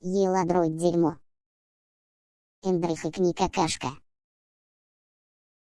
Еладроид дерьмо. Эндрюх и книга какашка.